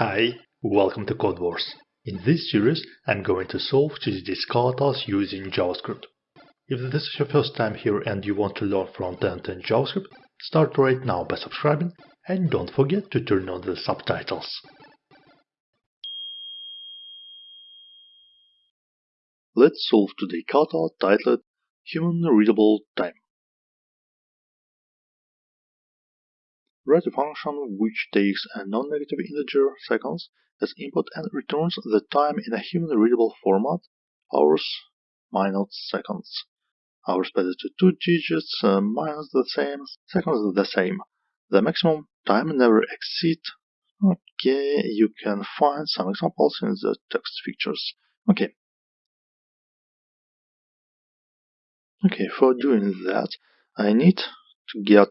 Hi, welcome to Codewars. In this series, I'm going to solve GTD scalatars using JavaScript. If this is your first time here and you want to learn front-end in JavaScript, start right now by subscribing and don't forget to turn on the subtitles. Let's solve today kata titled Human Readable Time. Write a function which takes a non-negative integer seconds as input and returns the time in a human-readable format hours, minutes, seconds. Hours padded to two digits, uh, minutes the same, seconds the same. The maximum time never exceed. Okay, you can find some examples in the text features. Okay. Okay, for doing that, I need to get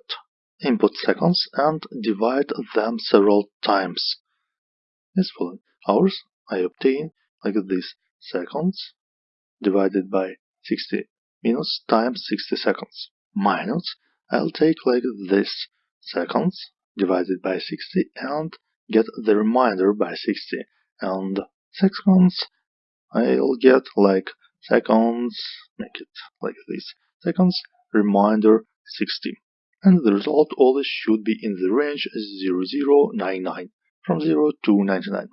input seconds and divide them several times. As following hours I obtain like this seconds divided by 60 minutes times 60 seconds minus I'll take like this seconds divided by 60 and get the remainder by 60 and seconds I'll get like seconds make it like this seconds reminder 60 and the result always should be in the range 0099 from 0 to 99.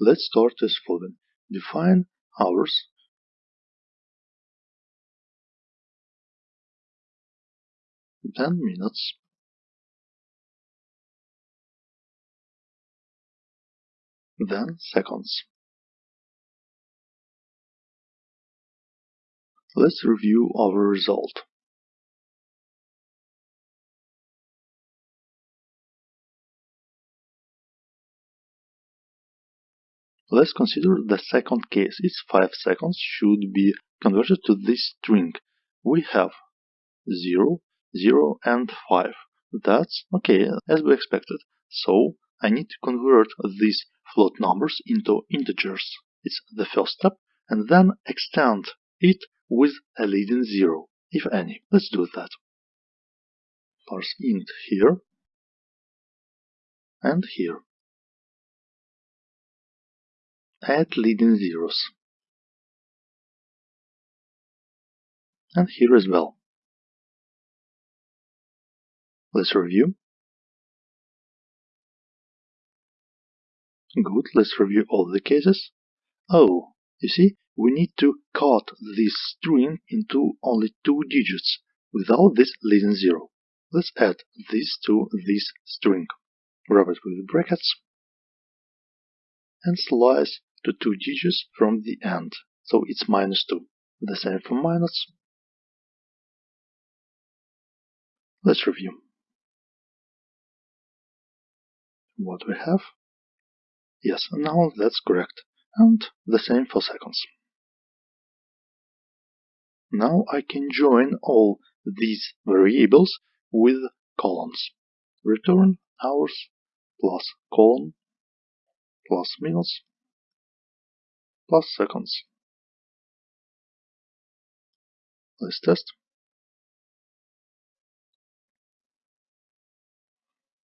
Let's start as following. Define hours then minutes then seconds. Let's review our result. Let's consider the second case. Its 5 seconds should be converted to this string. We have 0, 0 and 5. That's okay, as we expected. So I need to convert these float numbers into integers. It's the first step, and then extend it with a leading 0, if any. Let's do that. Parse int here and here add leading zeros. And here as well. Let's review. Good, let's review all the cases. Oh, you see, we need to cut this string into only two digits without this leading zero. Let's add this to this string. Wrap it with brackets and slice to two digits from the end, so it's minus 2. The same for minus. Let's review. What we have? Yes, now that's correct. And the same for seconds. Now I can join all these variables with colons. Return hours plus colon plus minutes plus seconds. Let's test.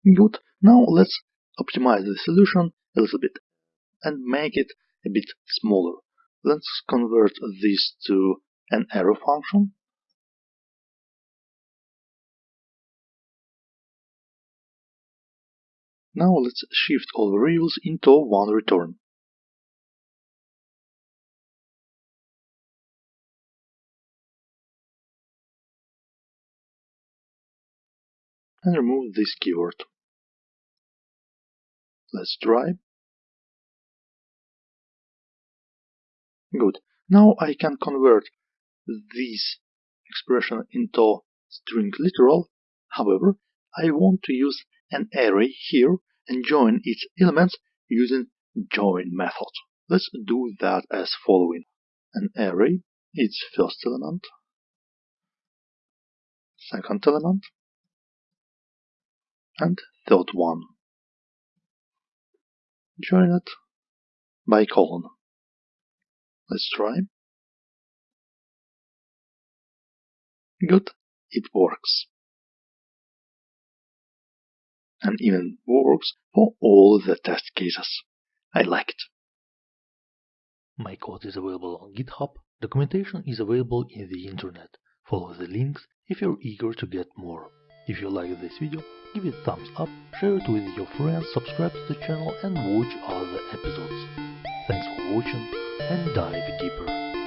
Good. Now let's optimize the solution a little bit and make it a bit smaller. Let's convert this to an arrow function. Now let's shift all variables into one return. And remove this keyword. Let's try. Good. Now I can convert this expression into string literal. However, I want to use an array here and join its elements using join method. Let's do that as following. An array, its first element, second element, and third one. Join it by colon. Let's try. Good, it works. And even works for all the test cases. I like it. My code is available on GitHub. Documentation is available in the internet. Follow the links if you're eager to get more. If you like this video, give it thumbs up, share it with your friends, subscribe to the channel and watch other episodes. Thanks for watching and dive deeper.